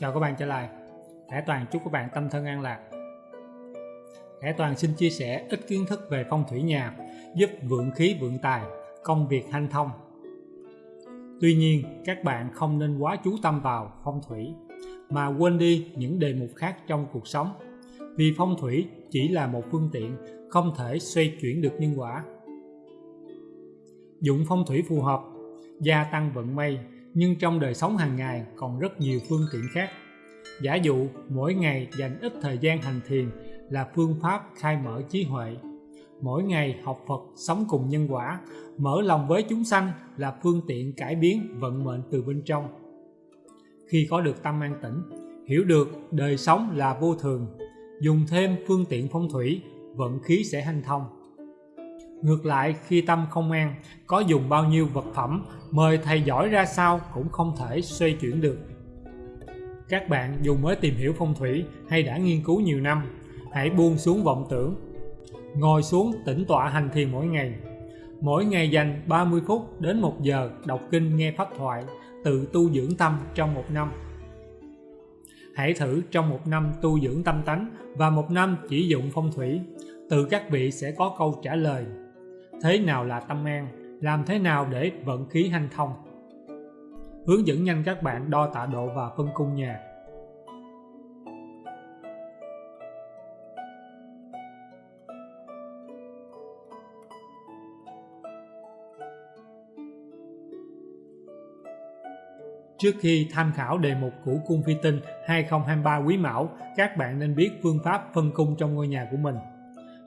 Chào các bạn trở lại. Khải Toàn chúc các bạn tâm thân an lạc. Khải Toàn xin chia sẻ ít kiến thức về phong thủy nhà giúp vượng khí vượng tài, công việc hanh thông. Tuy nhiên các bạn không nên quá chú tâm vào phong thủy mà quên đi những đề mục khác trong cuộc sống. Vì phong thủy chỉ là một phương tiện không thể xoay chuyển được nhân quả. Dụng phong thủy phù hợp gia tăng vận may nhưng trong đời sống hàng ngày còn rất nhiều phương tiện khác. Giả dụ mỗi ngày dành ít thời gian hành thiền là phương pháp khai mở trí huệ. Mỗi ngày học Phật sống cùng nhân quả, mở lòng với chúng sanh là phương tiện cải biến vận mệnh từ bên trong. Khi có được tâm an tĩnh, hiểu được đời sống là vô thường, dùng thêm phương tiện phong thủy, vận khí sẽ hanh thông Ngược lại, khi tâm không an, có dùng bao nhiêu vật phẩm, mời thầy giỏi ra sao cũng không thể xoay chuyển được. Các bạn dù mới tìm hiểu phong thủy hay đã nghiên cứu nhiều năm, hãy buông xuống vọng tưởng. Ngồi xuống tĩnh tọa hành thiền mỗi ngày. Mỗi ngày dành 30 phút đến 1 giờ đọc kinh nghe pháp thoại, tự tu dưỡng tâm trong một năm. Hãy thử trong một năm tu dưỡng tâm tánh và một năm chỉ dụng phong thủy, từ các vị sẽ có câu trả lời thế nào là tâm an, làm thế nào để vận khí hanh thông. Hướng dẫn nhanh các bạn đo tạ độ và phân cung nhà. Trước khi tham khảo đề mục của cung phi tinh 2023 quý mão, các bạn nên biết phương pháp phân cung trong ngôi nhà của mình.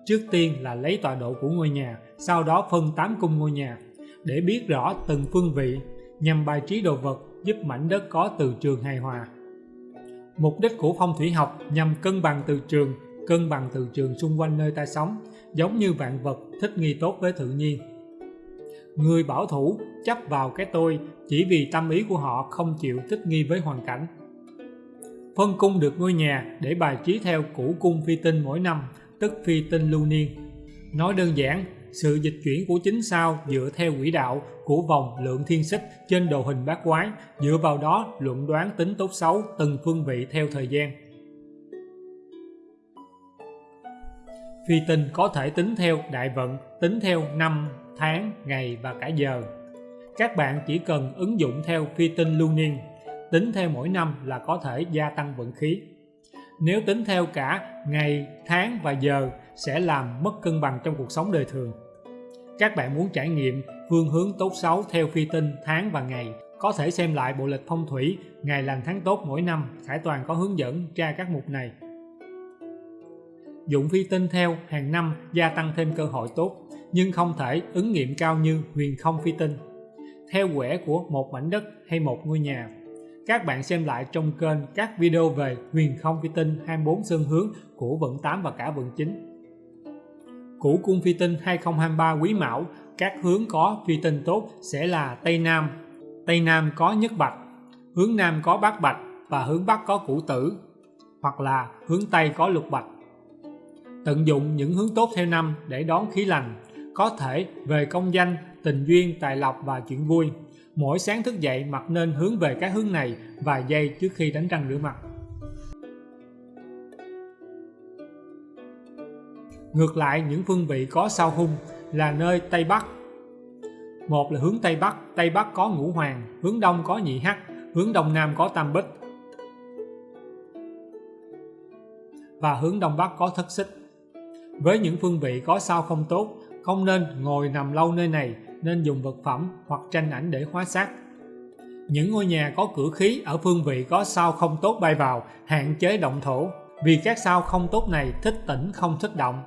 Trước tiên là lấy tọa độ của ngôi nhà, sau đó phân 8 cung ngôi nhà để biết rõ từng phương vị nhằm bài trí đồ vật giúp mảnh đất có từ trường hài hòa. Mục đích của phong thủy học nhằm cân bằng từ trường, cân bằng từ trường xung quanh nơi ta sống, giống như vạn vật thích nghi tốt với tự nhiên. Người bảo thủ chấp vào cái tôi chỉ vì tâm ý của họ không chịu thích nghi với hoàn cảnh. Phân cung được ngôi nhà để bài trí theo củ cung phi tinh mỗi năm tức phi tinh lưu niên. Nói đơn giản, sự dịch chuyển của chính sao dựa theo quỹ đạo của vòng lượng thiên xích trên đồ hình bát quái, dựa vào đó luận đoán tính tốt xấu từng phương vị theo thời gian. Phi tinh có thể tính theo đại vận, tính theo năm, tháng, ngày và cả giờ. Các bạn chỉ cần ứng dụng theo phi tinh lưu niên, tính theo mỗi năm là có thể gia tăng vận khí. Nếu tính theo cả ngày, tháng và giờ sẽ làm mất cân bằng trong cuộc sống đời thường. Các bạn muốn trải nghiệm phương hướng tốt xấu theo phi tinh, tháng và ngày có thể xem lại bộ lịch phong thủy ngày lành tháng tốt mỗi năm Khải Toàn có hướng dẫn tra các mục này. Dụng phi tinh theo hàng năm gia tăng thêm cơ hội tốt nhưng không thể ứng nghiệm cao như huyền không phi tinh. Theo quẻ của một mảnh đất hay một ngôi nhà các bạn xem lại trong kênh các video về huyền không phi tinh 24 sơn hướng của vận 8 và cả vận 9. Củ cung phi tinh 2023 quý mão, các hướng có phi tinh tốt sẽ là Tây Nam. Tây Nam có nhất bạch, hướng Nam có bát bạch và hướng Bắc có củ tử, hoặc là hướng Tây có lục bạch. Tận dụng những hướng tốt theo năm để đón khí lành, có thể về công danh, tình duyên, tài lộc và chuyện vui. Mỗi sáng thức dậy mặt nên hướng về cái hướng này vài giây trước khi đánh răng rửa mặt. Ngược lại những phương vị có sao hung là nơi Tây Bắc. Một là hướng Tây Bắc, Tây Bắc có ngũ hoàng, hướng Đông có nhị hắc, hướng Đông Nam có tam bích. Và hướng Đông Bắc có thất xích. Với những phương vị có sao không tốt, không nên ngồi nằm lâu nơi này nên dùng vật phẩm hoặc tranh ảnh để hóa xác. Những ngôi nhà có cửa khí ở phương vị có sao không tốt bay vào, hạn chế động thổ, vì các sao không tốt này thích tĩnh không thích động.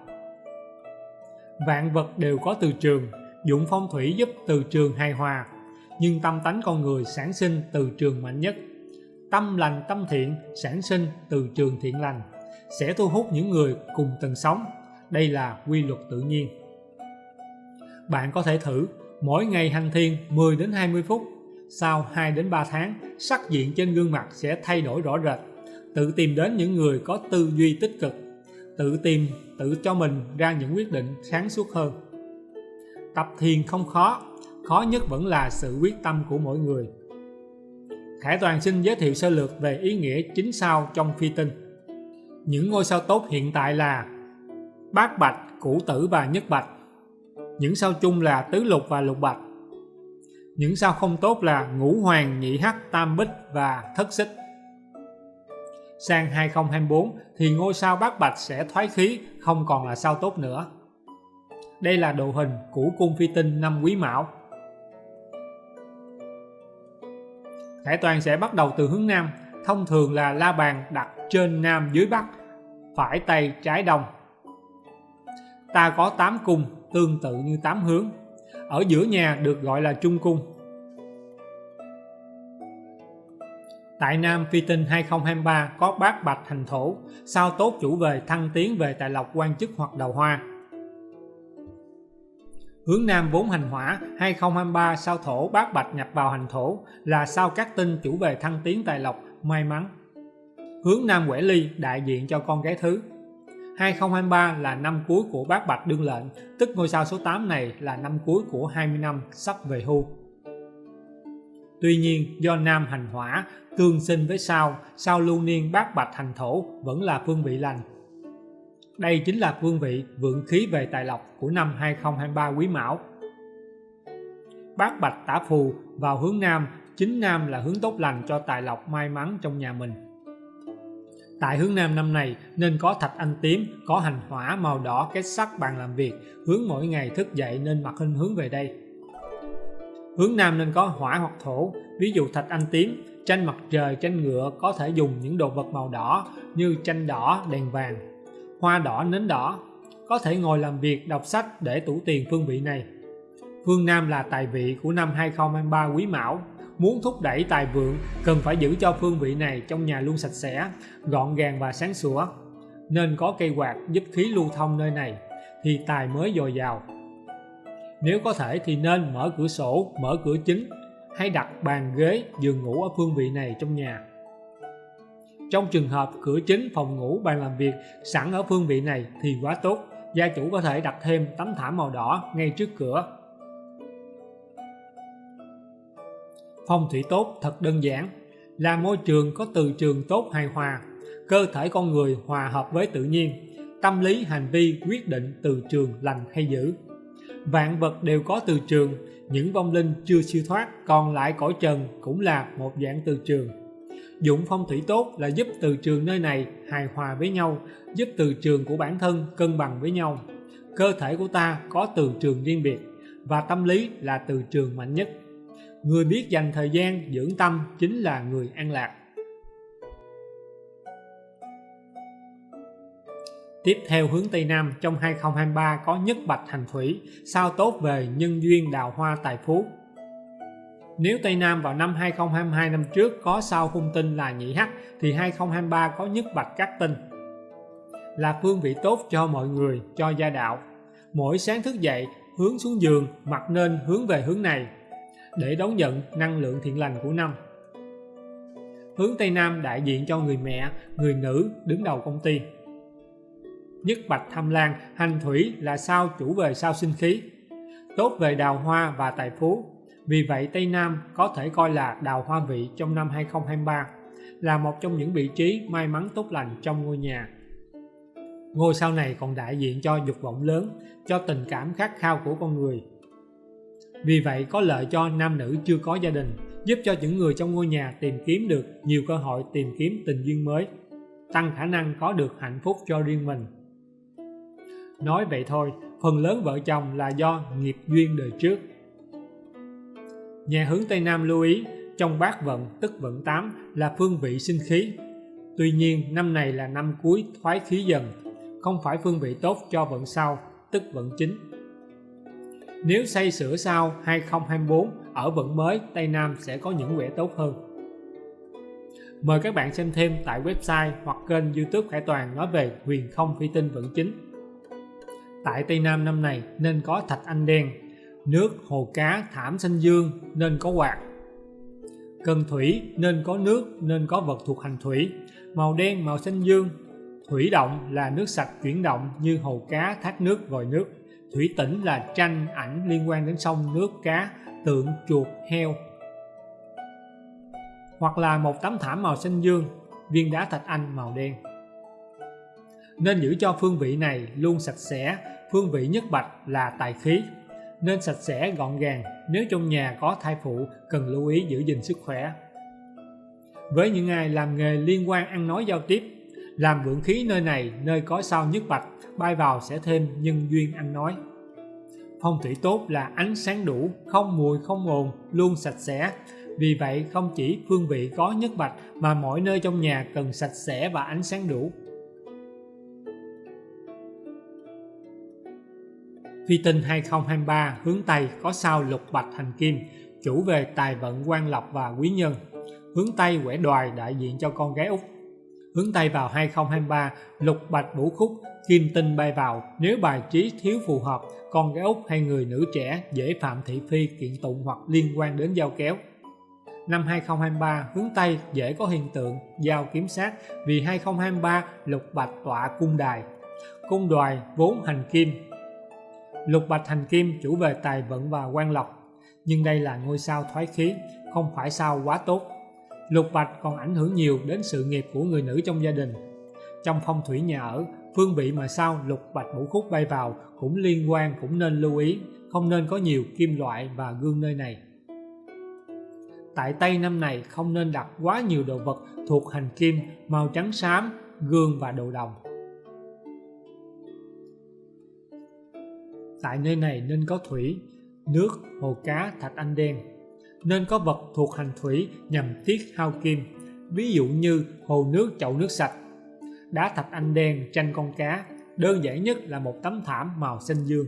Vạn vật đều có từ trường, dụng phong thủy giúp từ trường hài hòa, nhưng tâm tánh con người sản sinh từ trường mạnh nhất. Tâm lành tâm thiện sản sinh từ trường thiện lành, sẽ thu hút những người cùng tầng sống. Đây là quy luật tự nhiên. Bạn có thể thử mỗi ngày hành thiền 10 đến 20 phút. Sau 2 đến 3 tháng, sắc diện trên gương mặt sẽ thay đổi rõ rệt. Tự tìm đến những người có tư duy tích cực, tự tìm, tự cho mình ra những quyết định sáng suốt hơn. Tập thiền không khó, khó nhất vẫn là sự quyết tâm của mỗi người. Khải Toàn xin giới thiệu sơ lược về ý nghĩa chính sao trong phi tinh. Những ngôi sao tốt hiện tại là Bát Bạch, Củ Tử và Nhất Bạch. Những sao chung là Tứ Lục và Lục Bạch. Những sao không tốt là Ngũ Hoàng, Nhị Hắc, Tam Bích và Thất Xích. Sang 2024 thì ngôi sao Bát Bạch sẽ thoái khí, không còn là sao tốt nữa. Đây là đồ hình của cung phi tinh năm Quý Mão. Khải Toàn sẽ bắt đầu từ hướng Nam, thông thường là la bàn đặt trên Nam dưới Bắc, phải Tây trái Đông. Ta có 8 cung tương tự như tám hướng. Ở giữa nhà được gọi là Trung Cung. Tại Nam Phi Tinh 2023 có bát bạch thành thổ, sao tốt chủ về thăng tiến về tài lộc quan chức hoặc đầu hoa. Hướng Nam vốn hành hỏa 2023 sao thổ bát bạch nhập vào hành thổ là sao các tinh chủ về thăng tiến tài lộc, may mắn. Hướng Nam quẻ ly đại diện cho con gái thứ. 2023 là năm cuối của bát bạch đương lệnh, tức ngôi sao số 8 này là năm cuối của 20 năm sắp về hưu. Tuy nhiên do Nam hành hỏa tương sinh với sao, sao lưu niên bát bạch hành thổ vẫn là phương vị lành đây chính là phương vị vượng khí về tài lộc của năm 2023 Quý Mão. Bát Bạch tả phù vào hướng Nam, chính Nam là hướng tốt lành cho tài lộc may mắn trong nhà mình. Tại hướng Nam năm này nên có thạch anh tím, có hành hỏa màu đỏ kết sắc bàn làm việc, hướng mỗi ngày thức dậy nên mặt hình hướng về đây. Hướng Nam nên có hỏa hoặc thổ, ví dụ thạch anh tím, tranh mặt trời, tranh ngựa có thể dùng những đồ vật màu đỏ như tranh đỏ, đèn vàng, hoa đỏ nến đỏ có thể ngồi làm việc đọc sách để tủ tiền phương vị này phương Nam là tài vị của năm 2023 quý mão muốn thúc đẩy tài vượng cần phải giữ cho phương vị này trong nhà luôn sạch sẽ gọn gàng và sáng sủa. Nên có cây quạt giúp khí lưu thông nơi này thì tài mới dồi dào. Nếu có thể thì nên mở cửa sổ mở cửa chính hay đặt bàn ghế giường ngủ ở phương vị này trong nhà. Trong trường hợp cửa chính phòng ngủ bàn làm việc sẵn ở phương vị này thì quá tốt, gia chủ có thể đặt thêm tấm thảm màu đỏ ngay trước cửa. Phong thủy tốt thật đơn giản, là môi trường có từ trường tốt hài hòa, cơ thể con người hòa hợp với tự nhiên, tâm lý hành vi quyết định từ trường lành hay dữ. Vạn vật đều có từ trường, những vong linh chưa siêu thoát còn lại cõi trần cũng là một dạng từ trường Dụng phong thủy tốt là giúp từ trường nơi này hài hòa với nhau, giúp từ trường của bản thân cân bằng với nhau. Cơ thể của ta có từ trường riêng biệt và tâm lý là từ trường mạnh nhất. Người biết dành thời gian dưỡng tâm chính là người an lạc. Tiếp theo hướng Tây Nam trong 2023 có nhất bạch hành thủy, sao tốt về nhân duyên đào hoa tài phú. Nếu Tây Nam vào năm 2022 năm trước có sao hung tinh là nhị hắc thì 2023 có nhất bạch các tinh. Là phương vị tốt cho mọi người, cho gia đạo. Mỗi sáng thức dậy, hướng xuống giường, mặt nên hướng về hướng này để đón nhận năng lượng thiện lành của năm. Hướng Tây Nam đại diện cho người mẹ, người nữ đứng đầu công ty. Nhất bạch tham lan, hành thủy là sao chủ về sao sinh khí, tốt về đào hoa và tài phú, vì vậy Tây Nam có thể coi là đào hoa vị trong năm 2023, là một trong những vị trí may mắn tốt lành trong ngôi nhà. Ngôi sao này còn đại diện cho dục vọng lớn, cho tình cảm khát khao của con người. Vì vậy có lợi cho nam nữ chưa có gia đình, giúp cho những người trong ngôi nhà tìm kiếm được nhiều cơ hội tìm kiếm tình duyên mới, tăng khả năng có được hạnh phúc cho riêng mình. Nói vậy thôi, phần lớn vợ chồng là do nghiệp duyên đời trước Nhà hướng Tây Nam lưu ý, trong bát vận tức vận 8 là phương vị sinh khí. Tuy nhiên, năm này là năm cuối thoái khí dần, không phải phương vị tốt cho vận sau, tức vận chính. Nếu xây sửa sau 2024 ở vận mới, Tây Nam sẽ có những quẻ tốt hơn. Mời các bạn xem thêm tại website hoặc kênh youtube Khải Toàn nói về huyền không phi tinh vận chính. Tại Tây Nam năm này nên có thạch anh đen, nước hồ cá thảm xanh dương nên có quạt cần thủy nên có nước nên có vật thuộc hành thủy màu đen màu xanh dương thủy động là nước sạch chuyển động như hồ cá thác nước vòi nước thủy tĩnh là tranh ảnh liên quan đến sông nước cá tượng chuột heo hoặc là một tấm thảm màu xanh dương, viên đá thạch anh màu đen. Nên giữ cho phương vị này luôn sạch sẽ, phương vị nhất bạch là tài khí, nên sạch sẽ gọn gàng nếu trong nhà có thai phụ cần lưu ý giữ gìn sức khỏe. Với những ai làm nghề liên quan ăn nói giao tiếp, làm vượng khí nơi này nơi có sao nhất bạch, bay vào sẽ thêm nhân duyên ăn nói. Phong thủy tốt là ánh sáng đủ, không mùi không ồn, luôn sạch sẽ. Vì vậy không chỉ phương vị có nhất bạch mà mọi nơi trong nhà cần sạch sẽ và ánh sáng đủ. Phi tinh 2023 hướng Tây có sao lục bạch hành kim, chủ về tài vận quan lộc và quý nhân. Hướng Tây quẻ đoài đại diện cho con gái út Hướng Tây vào 2023, lục bạch vũ khúc, kim tinh bay vào. Nếu bài trí thiếu phù hợp, con gái Úc hay người nữ trẻ dễ phạm thị phi kiện tụng hoặc liên quan đến giao kéo. Năm 2023, hướng Tây dễ có hiện tượng giao kiếm sát vì 2023 lục bạch tọa cung đài. Cung đoài vốn hành kim, Lục bạch hành kim chủ về tài vận và quan lộc, nhưng đây là ngôi sao thoái khí, không phải sao quá tốt. Lục bạch còn ảnh hưởng nhiều đến sự nghiệp của người nữ trong gia đình. Trong phong thủy nhà ở, phương vị mà sao lục bạch ngũ khúc bay vào cũng liên quan cũng nên lưu ý, không nên có nhiều kim loại và gương nơi này. Tại Tây năm này không nên đặt quá nhiều đồ vật thuộc hành kim, màu trắng xám, gương và đồ đồng. Tại nơi này nên có thủy, nước, hồ cá, thạch anh đen. Nên có vật thuộc hành thủy nhằm tiết hao kim, ví dụ như hồ nước chậu nước sạch, đá thạch anh đen tranh con cá, đơn giản nhất là một tấm thảm màu xanh dương.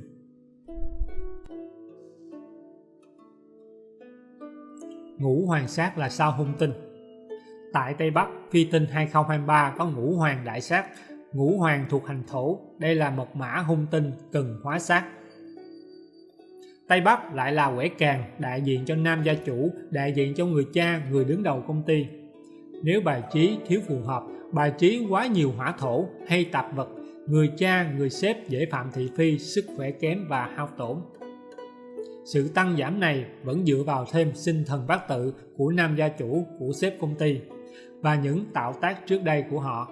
Ngũ hoàng sát là sao hung tinh Tại Tây Bắc, phi tinh 2023 có ngũ hoàng đại sát, ngũ hoàng thuộc hành thổ, đây là một mã hung tinh cần hóa sát. Tây Bắc lại là quẻ càng, đại diện cho nam gia chủ, đại diện cho người cha, người đứng đầu công ty. Nếu bài trí thiếu phù hợp, bài trí quá nhiều hỏa thổ hay tạp vật, người cha, người sếp dễ phạm thị phi, sức khỏe kém và hao tổn. Sự tăng giảm này vẫn dựa vào thêm sinh thần bát tự của nam gia chủ của sếp công ty và những tạo tác trước đây của họ.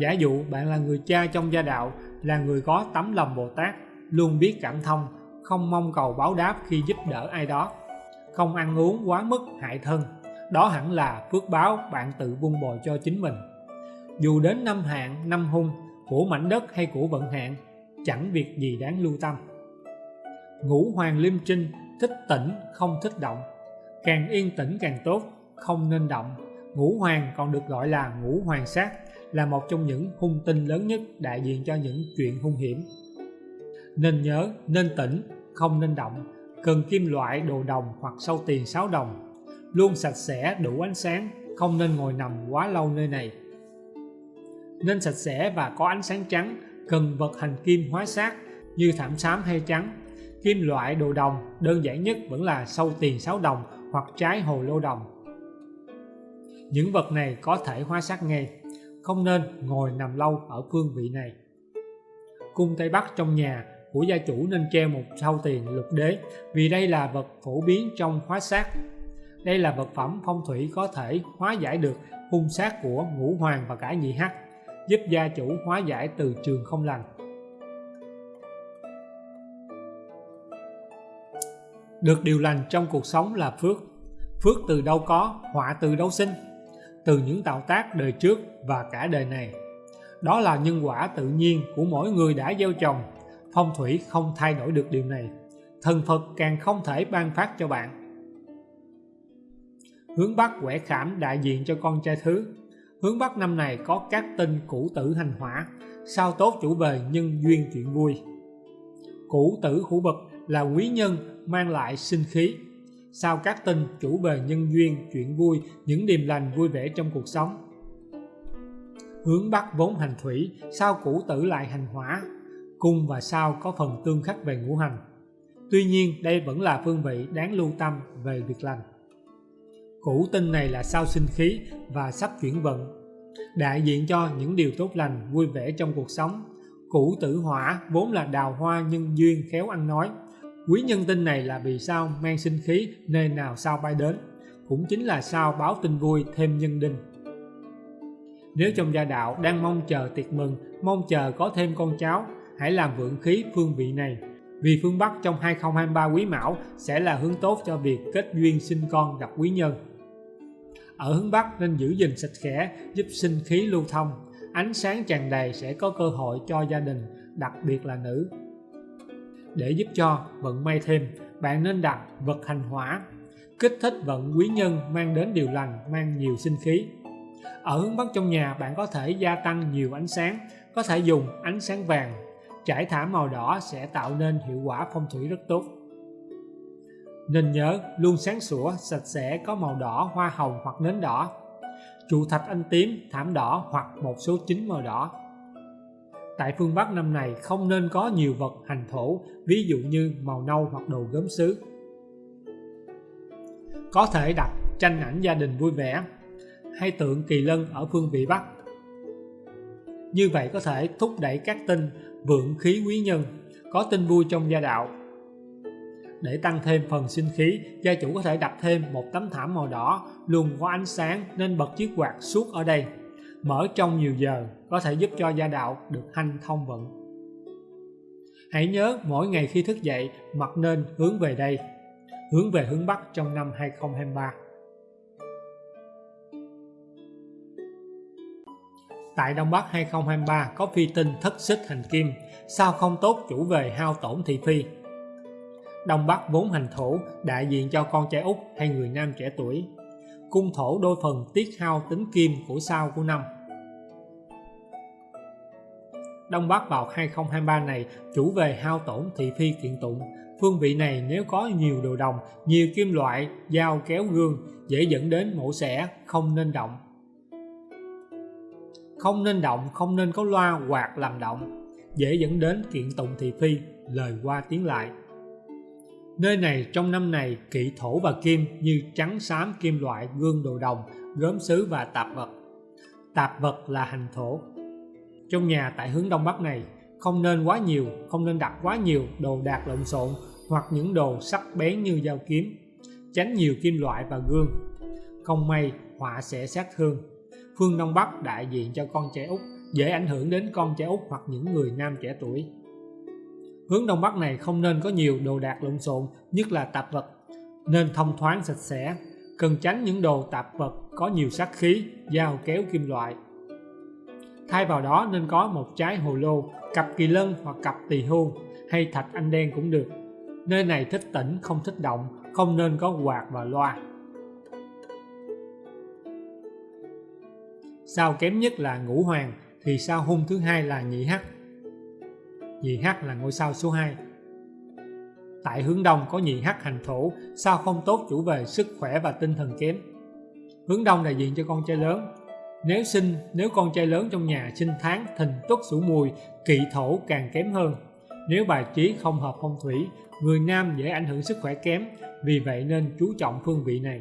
Giả dụ bạn là người cha trong gia đạo, là người có tấm lòng Bồ Tát, luôn biết cảm thông, không mong cầu báo đáp khi giúp đỡ ai đó, không ăn uống quá mức hại thân. Đó hẳn là phước báo bạn tự vun bồi cho chính mình. Dù đến năm hạn, năm hung, của mảnh đất hay của vận hạn, chẳng việc gì đáng lưu tâm. Ngũ hoàng liêm trinh, thích tĩnh, không thích động. Càng yên tĩnh càng tốt, không nên động. Ngũ hoàng còn được gọi là ngũ hoàng sát, là một trong những hung tinh lớn nhất đại diện cho những chuyện hung hiểm. Nên nhớ, nên tỉnh, không nên động, cần kim loại đồ đồng hoặc sâu tiền 6 đồng. Luôn sạch sẽ, đủ ánh sáng, không nên ngồi nằm quá lâu nơi này. Nên sạch sẽ và có ánh sáng trắng, cần vật hành kim hóa sát như thảm xám hay trắng. Kim loại đồ đồng đơn giản nhất vẫn là sâu tiền 6 đồng hoặc trái hồ lô đồng. Những vật này có thể hóa sát ngay, không nên ngồi nằm lâu ở phương vị này. Cung Tây Bắc trong nhà của gia chủ nên treo một sau tiền lục đế vì đây là vật phổ biến trong hóa sát. Đây là vật phẩm phong thủy có thể hóa giải được hung sát của ngũ hoàng và cả nhị hắc, giúp gia chủ hóa giải từ trường không lành. Được điều lành trong cuộc sống là phước. Phước từ đâu có, họa từ đâu sinh. Từ những tạo tác đời trước và cả đời này. Đó là nhân quả tự nhiên của mỗi người đã gieo trồng phong thủy không thay đổi được điều này, thần Phật càng không thể ban phát cho bạn. Hướng Bắc quẻ khảm đại diện cho con trai thứ. Hướng Bắc năm này có các tinh cũ tử hành hỏa, sao tốt chủ về nhân duyên chuyện vui. Cũ tử hữu vật là quý nhân mang lại sinh khí. Sao các tinh chủ về nhân duyên chuyện vui, những điềm lành vui vẻ trong cuộc sống? Hướng Bắc vốn hành thủy, sao cũ tử lại hành hỏa? Cung và sao có phần tương khắc về ngũ hành. Tuy nhiên đây vẫn là phương vị đáng lưu tâm về việc lành. Cũ tinh này là sao sinh khí và sắp chuyển vận, đại diện cho những điều tốt lành, vui vẻ trong cuộc sống. Cũ tử hỏa vốn là đào hoa nhân duyên khéo ăn nói. Quý nhân tinh này là vì sao mang sinh khí nơi nào sao bay đến. cũng chính là sao báo tin vui thêm nhân đinh. Nếu trong gia đạo đang mong chờ tiệc mừng, mong chờ có thêm con cháu, hãy làm vượng khí phương vị này. Vì phương Bắc trong 2023 quý mão sẽ là hướng tốt cho việc kết duyên sinh con gặp quý nhân. Ở hướng Bắc nên giữ gìn sạch khẽ, giúp sinh khí lưu thông. Ánh sáng tràn đầy sẽ có cơ hội cho gia đình, đặc biệt là nữ. Để giúp cho vận may thêm, bạn nên đặt vật hành hỏa, kích thích vận quý nhân mang đến điều lành, mang nhiều sinh khí. Ở hướng Bắc trong nhà bạn có thể gia tăng nhiều ánh sáng, có thể dùng ánh sáng vàng. Trải thảm màu đỏ sẽ tạo nên hiệu quả phong thủy rất tốt. Nên nhớ luôn sáng sủa, sạch sẽ có màu đỏ, hoa hồng hoặc nến đỏ. Trụ thạch anh tím, thảm đỏ hoặc một số chính màu đỏ. Tại phương Bắc năm này không nên có nhiều vật hành thổ, ví dụ như màu nâu hoặc đồ gốm sứ. Có thể đặt tranh ảnh gia đình vui vẻ hay tượng kỳ lân ở phương vị Bắc. Như vậy có thể thúc đẩy các tinh vượng khí quý nhân, có tinh vui trong gia đạo. Để tăng thêm phần sinh khí, gia chủ có thể đặt thêm một tấm thảm màu đỏ luôn có ánh sáng nên bật chiếc quạt suốt ở đây. Mở trong nhiều giờ có thể giúp cho gia đạo được hanh thông vận. Hãy nhớ mỗi ngày khi thức dậy mặt nên hướng về đây, hướng về hướng Bắc trong năm 2023. Tại Đông Bắc 2023 có phi tinh thất xích hành kim, sao không tốt chủ về hao tổn thị phi. Đông Bắc vốn hành thổ, đại diện cho con trai út hay người nam trẻ tuổi. Cung thổ đôi phần tiết hao tính kim của sao của năm. Đông Bắc vào 2023 này chủ về hao tổn thị phi kiện tụng. Phương vị này nếu có nhiều đồ đồng, nhiều kim loại, dao kéo gương dễ dẫn đến mổ xẻ, không nên động không nên động, không nên có loa quạt làm động. Dễ dẫn đến kiện tụng thị phi, lời qua tiếng lại. Nơi này, trong năm này, kỵ thổ và kim như trắng, xám, kim loại, gương đồ đồng, gốm sứ và tạp vật. Tạp vật là hành thổ. Trong nhà tại hướng đông bắc này, không nên quá nhiều, không nên đặt quá nhiều đồ đạc lộn xộn hoặc những đồ sắc bén như dao kiếm. Tránh nhiều kim loại và gương. Không may, họa sẽ sát thương phương Đông Bắc đại diện cho con trẻ út, dễ ảnh hưởng đến con trẻ út hoặc những người nam trẻ tuổi. Hướng Đông Bắc này không nên có nhiều đồ đạc lộn xộn, nhất là tạp vật, nên thông thoáng sạch sẽ, cần tránh những đồ tạp vật có nhiều sát khí, dao kéo kim loại. Thay vào đó nên có một trái hồ lô, cặp kỳ lân hoặc cặp tỳ hưu hay thạch anh đen cũng được. Nơi này thích tĩnh, không thích động, không nên có quạt và loa. Sao kém nhất là ngũ hoàng, thì sao hung thứ hai là nhị hắc. Nhị hắc là ngôi sao số 2 tại hướng đông có nhị hắc hành thổ, sao không tốt chủ về sức khỏe và tinh thần kém? Hướng đông đại diện cho con trai lớn. Nếu sinh, nếu con trai lớn trong nhà sinh tháng, thìn tuất sửu mùi, kỵ thổ càng kém hơn. Nếu bài trí không hợp phong thủy, người nam dễ ảnh hưởng sức khỏe kém, vì vậy nên chú trọng phương vị này.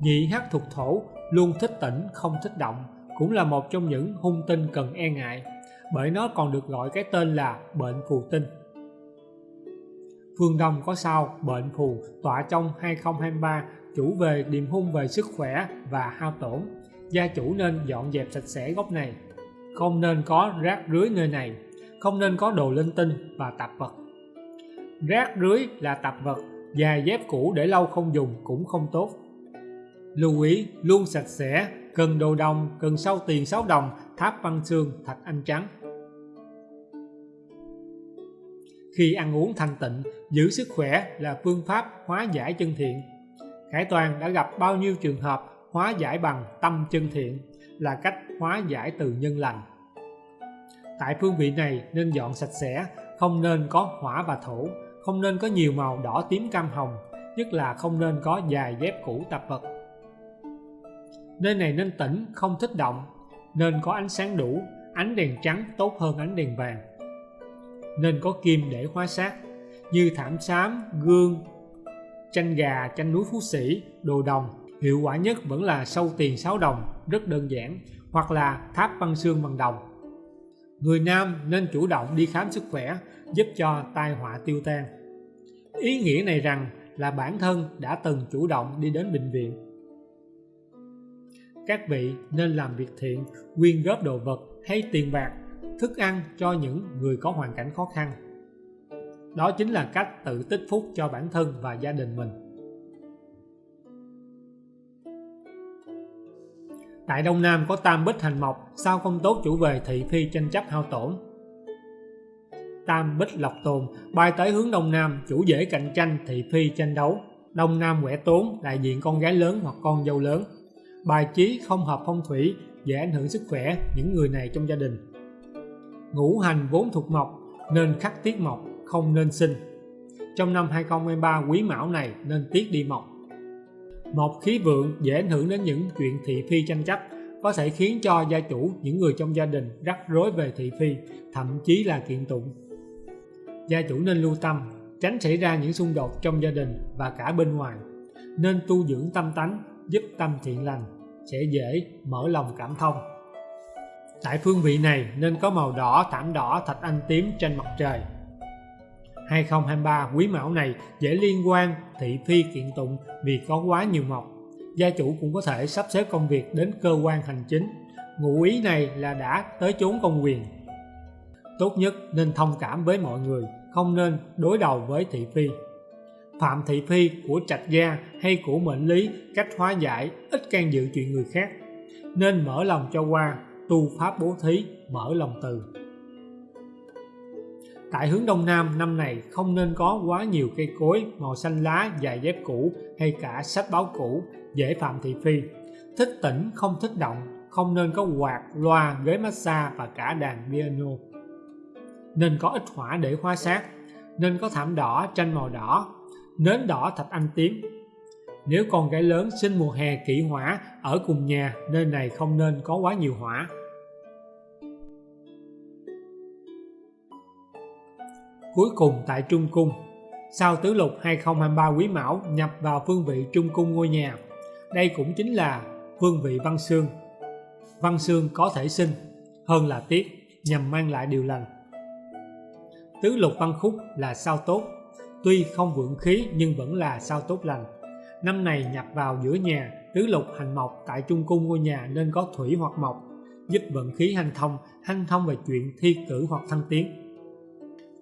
Nhị hắc thuộc thổ luôn thích tĩnh không thích động, cũng là một trong những hung tinh cần e ngại, bởi nó còn được gọi cái tên là bệnh phù tinh. Phương Đông có sao bệnh phù tọa trong 2023 chủ về điềm hung về sức khỏe và hao tổn. Gia chủ nên dọn dẹp sạch sẽ góc này. Không nên có rác rưới nơi này. Không nên có đồ linh tinh và tạp vật. Rác rưới là tạp vật giày dép cũ để lâu không dùng cũng không tốt lưu ý, luôn sạch sẽ cần đồ đồng cần sau tiền 6 đồng, tháp văn xương, thạch anh trắng. Khi ăn uống thanh tịnh, giữ sức khỏe là phương pháp hóa giải chân thiện. Khải Toàn đã gặp bao nhiêu trường hợp hóa giải bằng tâm chân thiện là cách hóa giải từ nhân lành. Tại phương vị này nên dọn sạch sẽ, không nên có hỏa và thổ, không nên có nhiều màu đỏ tím cam hồng, nhất là không nên có dài dép cũ tạp vật. Nơi này nên tĩnh, không thích động, nên có ánh sáng đủ, ánh đèn trắng tốt hơn ánh đèn vàng. Nên có kim để hóa sát, như thảm xám, gương, tranh gà, tranh núi phú sĩ, đồ đồng. Hiệu quả nhất vẫn là sâu tiền 6 đồng, rất đơn giản, hoặc là tháp băng xương bằng đồng. Người nam nên chủ động đi khám sức khỏe, giúp cho tai họa tiêu tan. Ý nghĩa này rằng là bản thân đã từng chủ động đi đến bệnh viện. Các vị nên làm việc thiện, quyên góp đồ vật hay tiền bạc, thức ăn cho những người có hoàn cảnh khó khăn. Đó chính là cách tự tích phúc cho bản thân và gia đình mình. Tại Đông Nam có tam bích hành mộc, sao không tốt chủ về thị phi tranh chấp hao tổn. Tam bích lộc tồn, bay tới hướng Đông Nam, chủ dễ cạnh tranh thị phi tranh đấu. Đông Nam quẻ tốn, đại diện con gái lớn hoặc con dâu lớn. Bài trí không hợp phong thủy, dễ ảnh hưởng sức khỏe những người này trong gia đình. Ngũ hành vốn thuộc mộc, nên khắc tiết mộc, không nên sinh. Trong năm 2023 quý mão này nên tiết đi mộc mộc khí vượng dễ ảnh hưởng đến những chuyện thị phi tranh chấp, có thể khiến cho gia chủ, những người trong gia đình rắc rối về thị phi, thậm chí là kiện tụng. Gia chủ nên lưu tâm, tránh xảy ra những xung đột trong gia đình và cả bên ngoài. Nên tu dưỡng tâm tánh, giúp tâm thiện lành, sẽ dễ mở lòng cảm thông. Tại phương vị này nên có màu đỏ, thảm đỏ, thạch anh tím trên mặt trời. 2023 quý mão này dễ liên quan thị phi kiện tụng vì có quá nhiều mộc. Gia chủ cũng có thể sắp xếp công việc đến cơ quan hành chính. Ngụ ý này là đã tới chốn công quyền. Tốt nhất nên thông cảm với mọi người, không nên đối đầu với thị phi. Phạm thị phi của trạch gia hay của mệnh lý cách hóa giải ít can dự chuyện người khác. Nên mở lòng cho qua, tu pháp bố thí, mở lòng từ. Tại hướng Đông Nam năm này không nên có quá nhiều cây cối màu xanh lá, dài dép cũ hay cả sách báo cũ, dễ phạm thị phi. Thích tĩnh không thích động, không nên có quạt, loa, ghế massage và cả đàn piano. Nên có ít hỏa để hóa sát, nên có thảm đỏ, tranh màu đỏ, nến đỏ thạch anh tím. Nếu con gái lớn sinh mùa hè kỷ hỏa ở cùng nhà, nơi này không nên có quá nhiều hỏa. Cuối cùng tại Trung Cung, sau tứ lục 2023 quý mão nhập vào phương vị Trung Cung ngôi nhà. Đây cũng chính là phương vị văn xương. Văn xương có thể sinh hơn là tiết nhằm mang lại điều lành. Tứ lục văn khúc là sao tốt, tuy không vượng khí nhưng vẫn là sao tốt lành. Năm này nhập vào giữa nhà, tứ lục hành mộc tại trung cung ngôi nhà nên có thủy hoặc mộc, giúp vận khí hành thông, hành thông về chuyện thi cử hoặc thăng tiến.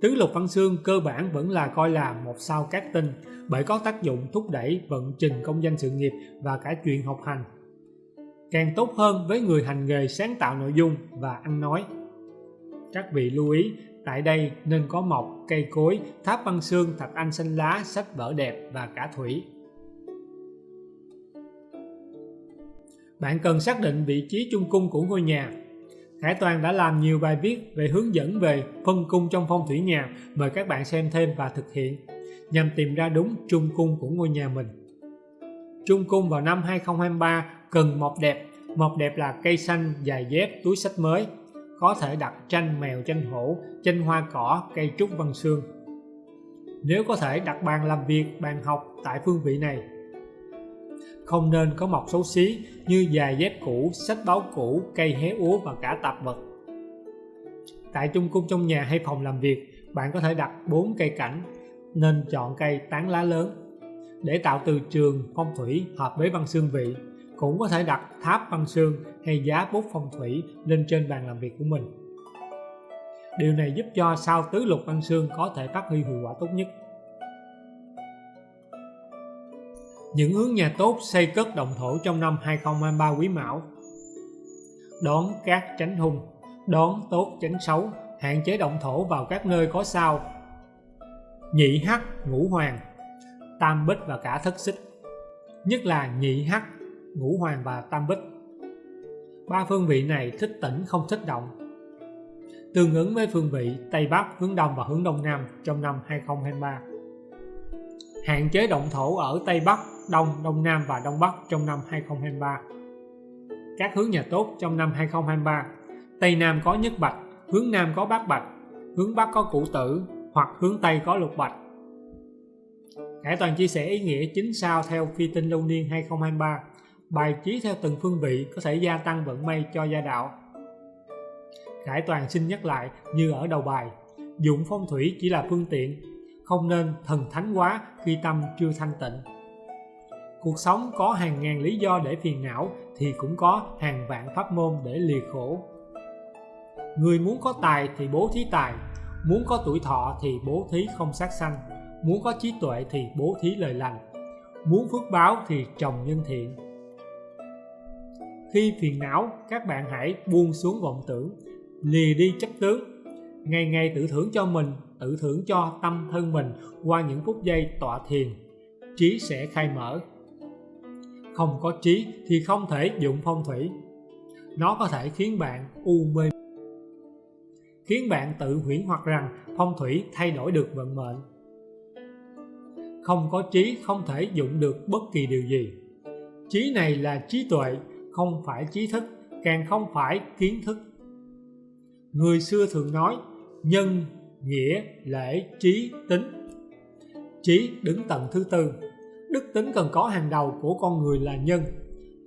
Tứ lục văn xương cơ bản vẫn là coi là một sao cát tinh bởi có tác dụng thúc đẩy vận trình công danh sự nghiệp và cả chuyện học hành. Càng tốt hơn với người hành nghề sáng tạo nội dung và ăn nói. Các vị lưu ý, tại đây nên có mộc, cây cối, tháp băng xương, thạch anh xanh lá, sách vở đẹp và cả thủy. Bạn cần xác định vị trí trung cung của ngôi nhà Hải Toàn đã làm nhiều bài viết về hướng dẫn về phân cung trong phong thủy nhà, mời các bạn xem thêm và thực hiện, nhằm tìm ra đúng trung cung của ngôi nhà mình. Trung cung vào năm 2023 cần mọc đẹp, mọc đẹp là cây xanh, dài dép, túi sách mới, có thể đặt tranh mèo, tranh hổ, tranh hoa cỏ, cây trúc văn xương. Nếu có thể đặt bàn làm việc, bàn học tại phương vị này không nên có mọc xấu xí như dài dép cũ, sách báo cũ, cây hé úa và cả tạp vật. Tại trung cung trong nhà hay phòng làm việc, bạn có thể đặt 4 cây cảnh, nên chọn cây tán lá lớn. Để tạo từ trường phong thủy hợp với văn xương vị, cũng có thể đặt tháp văn xương hay giá bút phong thủy lên trên bàn làm việc của mình. Điều này giúp cho sao tứ lục văn xương có thể phát huy hiệu quả tốt nhất. Những hướng nhà tốt xây cất động thổ trong năm 2023 quý mão Đón các tránh hung Đón tốt tránh xấu Hạn chế động thổ vào các nơi có sao Nhị hắc ngũ hoàng Tam bích và cả thất xích Nhất là nhị hắc, ngũ hoàng và tam bích Ba phương vị này thích tỉnh không thích động Tương ứng với phương vị Tây Bắc, hướng Đông và hướng Đông Nam trong năm 2023 Hạn chế động thổ ở Tây Bắc Đông, Đông Nam và Đông Bắc trong năm 2023. Các hướng nhà tốt trong năm 2023 Tây Nam có nhất bạch, hướng Nam có bát bạch, hướng Bắc có củ tử hoặc hướng Tây có lục bạch. Khải Toàn chia sẻ ý nghĩa chính sao theo phi tinh lưu niên 2023 Bài trí theo từng phương vị có thể gia tăng vận may cho gia đạo. Khải Toàn xin nhắc lại như ở đầu bài, Dụng phong thủy chỉ là phương tiện, không nên thần thánh quá khi tâm chưa thanh tịnh. Cuộc sống có hàng ngàn lý do để phiền não thì cũng có hàng vạn pháp môn để lìa khổ. Người muốn có tài thì bố thí tài, muốn có tuổi thọ thì bố thí không sát sanh, muốn có trí tuệ thì bố thí lời lành, muốn phước báo thì trồng nhân thiện khi phiền não, các bạn hãy buông xuống vọng tưởng, lìa đi chấp tướng. Ngày ngày tự thưởng cho mình, tự thưởng cho tâm thân mình qua những phút giây tọa thiền. Trí sẽ khai mở. Không có trí thì không thể dụng phong thủy. Nó có thể khiến bạn u mê. Khiến bạn tự huyễn hoặc rằng phong thủy thay đổi được vận mệnh. Không có trí không thể dụng được bất kỳ điều gì. Trí này là trí tuệ không phải trí thức, càng không phải kiến thức. Người xưa thường nói, nhân, nghĩa, lễ, trí, tính. Trí đứng tầng thứ tư. Đức tính cần có hàng đầu của con người là nhân.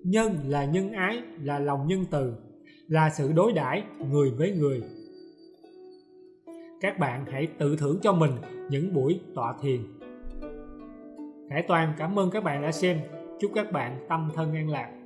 Nhân là nhân ái, là lòng nhân từ, là sự đối đãi người với người. Các bạn hãy tự thưởng cho mình những buổi tọa thiền. Khải Toàn, cảm ơn các bạn đã xem. Chúc các bạn tâm thân an lạc.